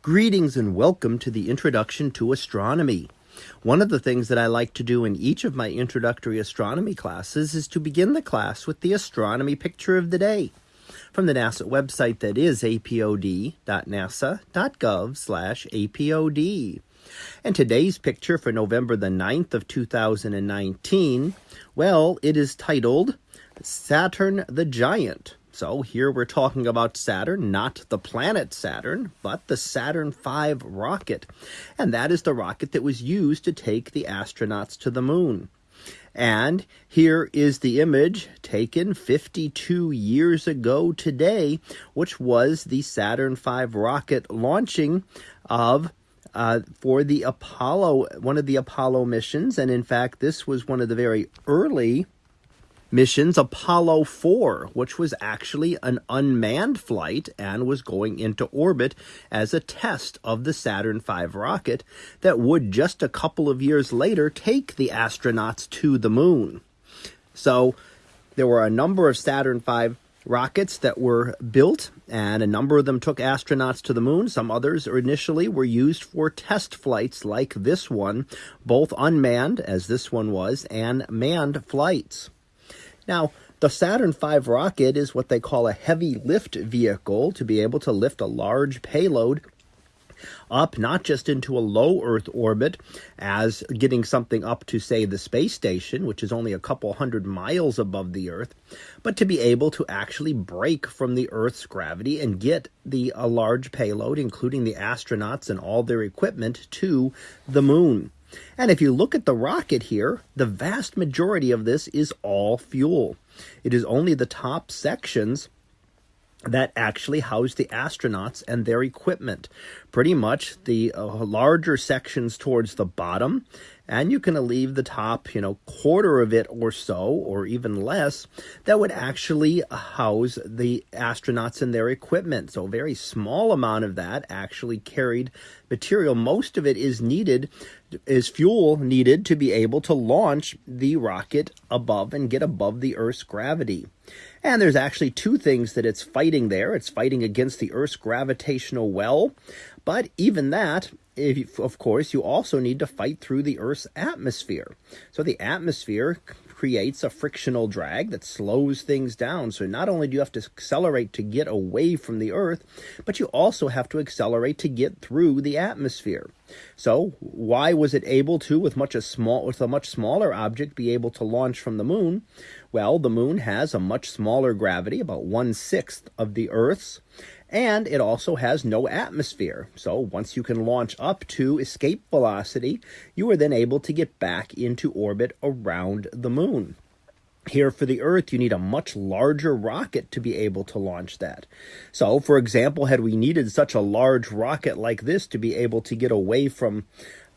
Greetings and welcome to the Introduction to Astronomy. One of the things that I like to do in each of my introductory astronomy classes is to begin the class with the astronomy picture of the day from the NASA website that is apod.nasa.gov/apod. And today's picture for November the 9th of 2019, well, it is titled Saturn the Giant. So here we're talking about Saturn, not the planet Saturn, but the Saturn V rocket. And that is the rocket that was used to take the astronauts to the moon. And here is the image taken 52 years ago today, which was the Saturn V rocket launching of uh, for the Apollo, one of the Apollo missions. And in fact, this was one of the very early missions Apollo 4, which was actually an unmanned flight and was going into orbit as a test of the Saturn V rocket that would just a couple of years later take the astronauts to the moon. So there were a number of Saturn V rockets that were built, and a number of them took astronauts to the moon. Some others initially were used for test flights like this one, both unmanned, as this one was, and manned flights. Now, the Saturn V rocket is what they call a heavy lift vehicle to be able to lift a large payload up not just into a low Earth orbit as getting something up to, say, the space station, which is only a couple hundred miles above the Earth, but to be able to actually break from the Earth's gravity and get the a large payload, including the astronauts and all their equipment, to the moon. And if you look at the rocket here, the vast majority of this is all fuel. It is only the top sections that actually house the astronauts and their equipment. Pretty much the uh, larger sections towards the bottom and you can leave the top, you know, quarter of it or so, or even less, that would actually house the astronauts and their equipment. So a very small amount of that actually carried material. Most of it is needed, is fuel needed to be able to launch the rocket above and get above the Earth's gravity. And there's actually two things that it's fighting there. It's fighting against the Earth's gravitational well, but even that if, of course, you also need to fight through the Earth's atmosphere. So the atmosphere creates a frictional drag that slows things down. So not only do you have to accelerate to get away from the Earth, but you also have to accelerate to get through the atmosphere. So why was it able to, with much a small, with a much smaller object, be able to launch from the moon? Well, the moon has a much smaller gravity, about one sixth of the Earth's, and it also has no atmosphere. So once you can launch up to escape velocity, you are then able to get back into orbit around the moon. Here for the Earth, you need a much larger rocket to be able to launch that. So, for example, had we needed such a large rocket like this to be able to get away from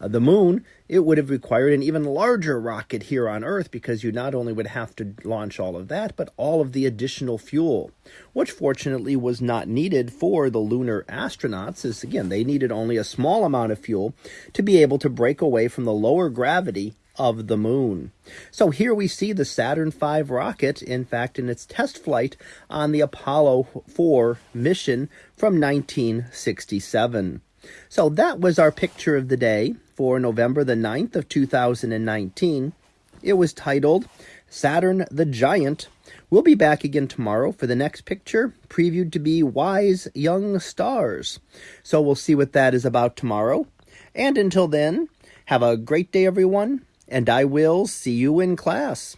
uh, the moon, it would have required an even larger rocket here on Earth because you not only would have to launch all of that, but all of the additional fuel, which fortunately was not needed for the lunar astronauts, as again, they needed only a small amount of fuel to be able to break away from the lower gravity of the moon. So here we see the Saturn V rocket, in fact, in its test flight on the Apollo 4 mission from 1967. So that was our picture of the day for November the 9th of 2019. It was titled Saturn the Giant. We'll be back again tomorrow for the next picture, previewed to be Wise Young Stars. So we'll see what that is about tomorrow. And until then, have a great day, everyone, and I will see you in class.